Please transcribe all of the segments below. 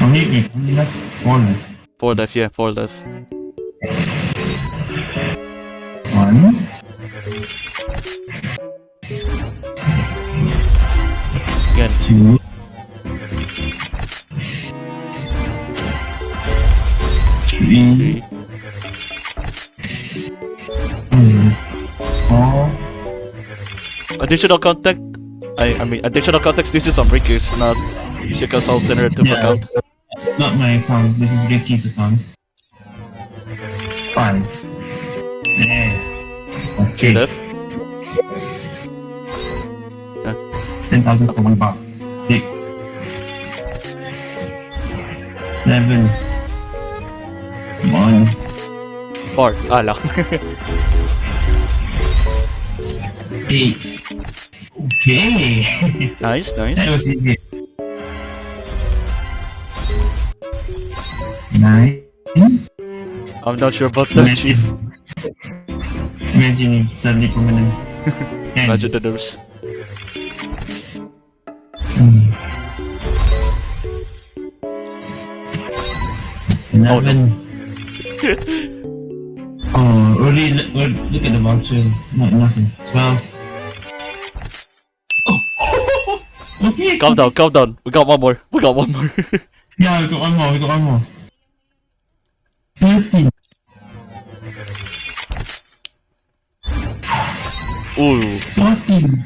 Only, wait, only left four left. Four left, yeah, four left. One. Again. Two. Three. Mm, Four. Additional contact. I I mean additional context. This is on Ricky's, not Ishika's alternative Yeah. account. Not my account. This is Ricky's account. Five. Yes. Okay. left. Ten thousand for one bar. Six. Seven. One. Four. Ah, lang. Eight. Okay. nice, nice. that was easy. Nine. I'm not sure about that, Chief. Imagine if suddenly permanent. Imagine the nurse. Hmm. Eleven. Oh, already look, look look at the voucher. Not nothing. Twelve. Oh. okay. Calm down, calm down. We got one more. We got one more. Yeah, we got one more. We got one more. Thirteen. Ooh. Fourteen.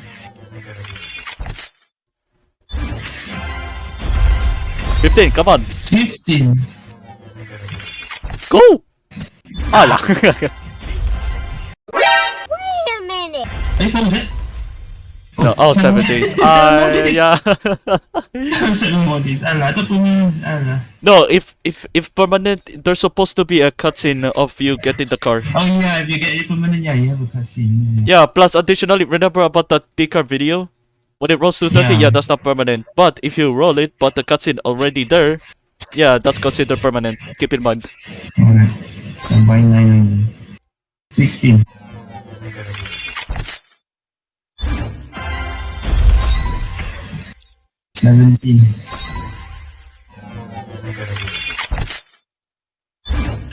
Fifteen. Come on. Fifteen. Go. Ah, lang. Wait a minute. Hey, what was it? No, oh, seven days. seven more Ah, days. yeah. seven more days. Alah, ito no, if if if permanent, there's supposed to be a cutscene of you getting the car. Oh yeah, if you get it permanent, yeah, you have a cutscene. Yeah, Yeah. plus additionally, remember about the T-car video? When it rolls to 30, yeah. Yeah. that's not permanent. But if you roll it, but the cutscene already there, yeah, that's considered permanent. Keep in mind. Alright. I'm buying 999. 16. Seventeen.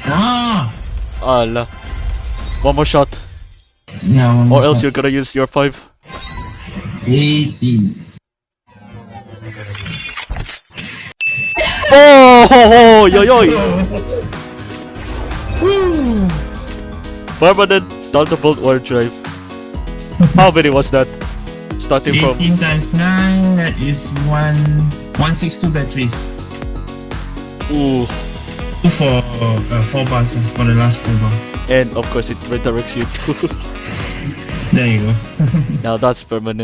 Ah! Ala. One more shot. Yeah, one Or else shot. you're gonna use your 5. 18. Oh, ho, ho, yo, yo. Woo! Permanent Thunderbolt Warp Drive. How many was that? Starting from 18 times 9, that is 1, 162 batteries. ooh, Two for uh, 4 bars, for the last 4 bar. and of course it redirects you. There you go. now that's permanent.